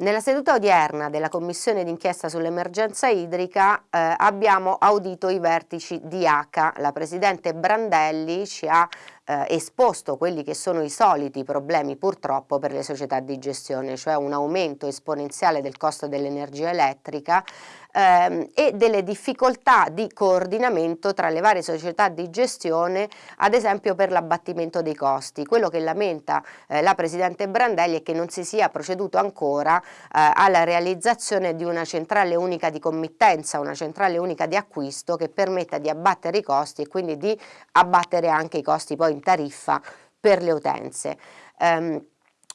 Nella seduta odierna della Commissione d'inchiesta sull'emergenza idrica eh, abbiamo audito i vertici di ACA. La Presidente Brandelli ci ha eh, esposto quelli che sono i soliti problemi purtroppo per le società di gestione, cioè un aumento esponenziale del costo dell'energia elettrica ehm, e delle difficoltà di coordinamento tra le varie società di gestione, ad esempio per l'abbattimento dei costi. Quello che lamenta eh, la Presidente Brandelli è che non si sia proceduto ancora eh, alla realizzazione di una centrale unica di committenza, una centrale unica di acquisto che permetta di abbattere i costi e quindi di abbattere anche i costi poi in tariffa per le utenze. Um,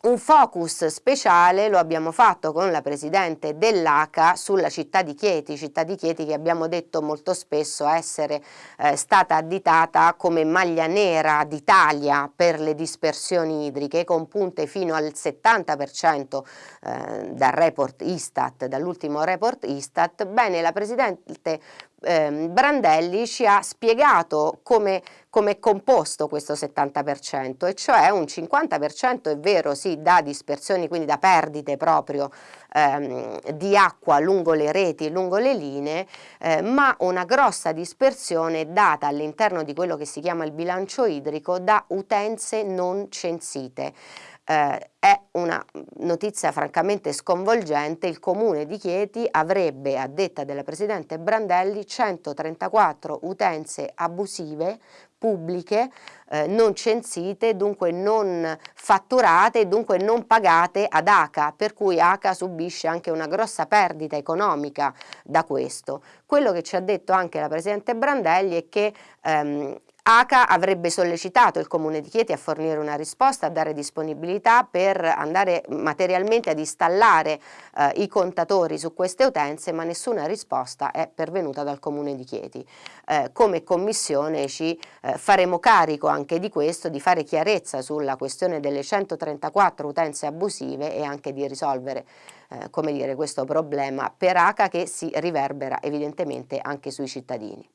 un focus speciale lo abbiamo fatto con la Presidente dell'ACA sulla città di Chieti, città di Chieti che abbiamo detto molto spesso essere eh, stata additata come maglia nera d'Italia per le dispersioni idriche con punte fino al 70% eh, dal report Istat, dall'ultimo report Istat. Bene, la Presidente eh, Brandelli ci ha spiegato come, come è composto questo 70% e cioè un 50% è vero sì da dispersioni quindi da perdite proprio ehm, di acqua lungo le reti lungo le linee eh, ma una grossa dispersione data all'interno di quello che si chiama il bilancio idrico da utenze non censite eh, è una notizia francamente sconvolgente, il comune di Chieti avrebbe, a detta della Presidente Brandelli, 134 utenze abusive pubbliche eh, non censite, dunque non fatturate dunque non pagate ad ACA, per cui ACA subisce anche una grossa perdita economica da questo. Quello che ci ha detto anche la Presidente Brandelli è che ehm, ACA avrebbe sollecitato il Comune di Chieti a fornire una risposta, a dare disponibilità per andare materialmente ad installare eh, i contatori su queste utenze, ma nessuna risposta è pervenuta dal Comune di Chieti. Eh, come Commissione ci eh, faremo carico anche di questo, di fare chiarezza sulla questione delle 134 utenze abusive e anche di risolvere eh, come dire, questo problema per ACA che si riverbera evidentemente anche sui cittadini.